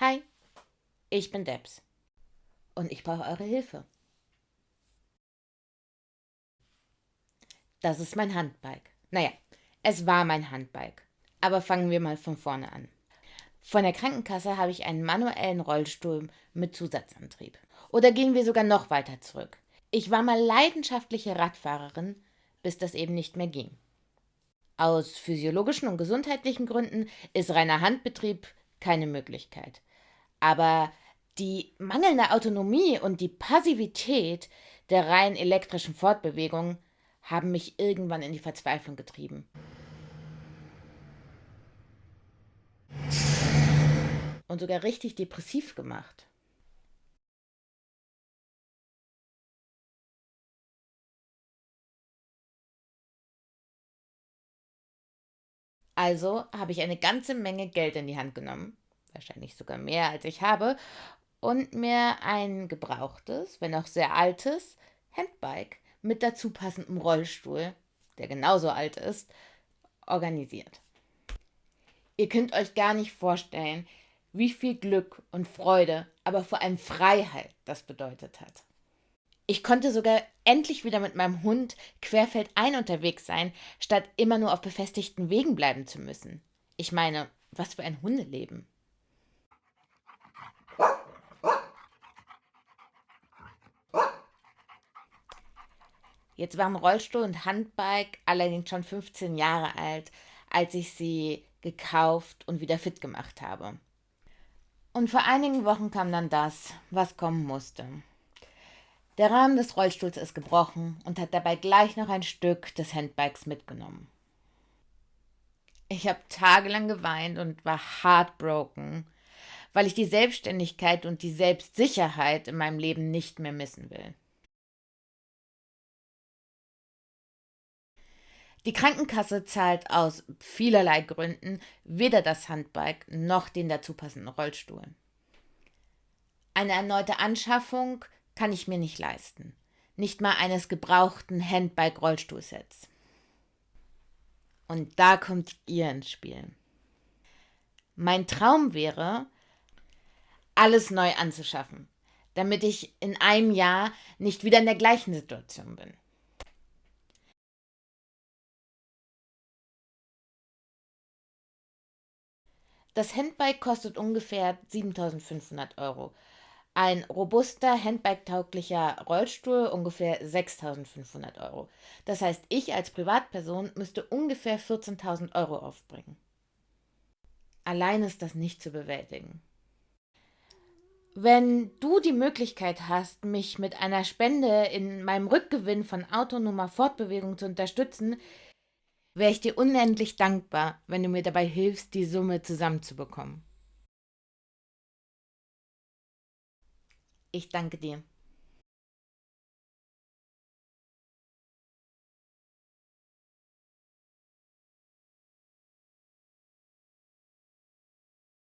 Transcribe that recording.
Hi, ich bin Debs und ich brauche eure Hilfe. Das ist mein Handbike. Naja, es war mein Handbike. Aber fangen wir mal von vorne an. Von der Krankenkasse habe ich einen manuellen Rollstuhl mit Zusatzantrieb. Oder gehen wir sogar noch weiter zurück. Ich war mal leidenschaftliche Radfahrerin, bis das eben nicht mehr ging. Aus physiologischen und gesundheitlichen Gründen ist reiner Handbetrieb keine Möglichkeit. Aber die mangelnde Autonomie und die Passivität der rein elektrischen Fortbewegung haben mich irgendwann in die Verzweiflung getrieben. Und sogar richtig depressiv gemacht. Also habe ich eine ganze Menge Geld in die Hand genommen, wahrscheinlich sogar mehr als ich habe, und mir ein gebrauchtes, wenn auch sehr altes, Handbike mit dazu passendem Rollstuhl, der genauso alt ist, organisiert. Ihr könnt euch gar nicht vorstellen, wie viel Glück und Freude, aber vor allem Freiheit das bedeutet hat. Ich konnte sogar endlich wieder mit meinem Hund querfeldein unterwegs sein, statt immer nur auf befestigten Wegen bleiben zu müssen. Ich meine, was für ein Hundeleben. Jetzt waren Rollstuhl und Handbike allerdings schon 15 Jahre alt, als ich sie gekauft und wieder fit gemacht habe. Und vor einigen Wochen kam dann das, was kommen musste. Der Rahmen des Rollstuhls ist gebrochen und hat dabei gleich noch ein Stück des Handbikes mitgenommen. Ich habe tagelang geweint und war heartbroken, weil ich die Selbstständigkeit und die Selbstsicherheit in meinem Leben nicht mehr missen will. Die Krankenkasse zahlt aus vielerlei Gründen weder das Handbike noch den dazu passenden Rollstuhl. Eine erneute Anschaffung kann ich mir nicht leisten. Nicht mal eines gebrauchten Handbike-Rollstuhlsets. Und da kommt ihr ins Spiel. Mein Traum wäre, alles neu anzuschaffen, damit ich in einem Jahr nicht wieder in der gleichen Situation bin. Das Handbike kostet ungefähr 7500 Euro. Ein robuster, handbike-tauglicher Rollstuhl ungefähr 6.500 Euro. Das heißt, ich als Privatperson müsste ungefähr 14.000 Euro aufbringen. Allein ist das nicht zu bewältigen. Wenn du die Möglichkeit hast, mich mit einer Spende in meinem Rückgewinn von autonomer Fortbewegung zu unterstützen, wäre ich dir unendlich dankbar, wenn du mir dabei hilfst, die Summe zusammenzubekommen. Ich danke dir.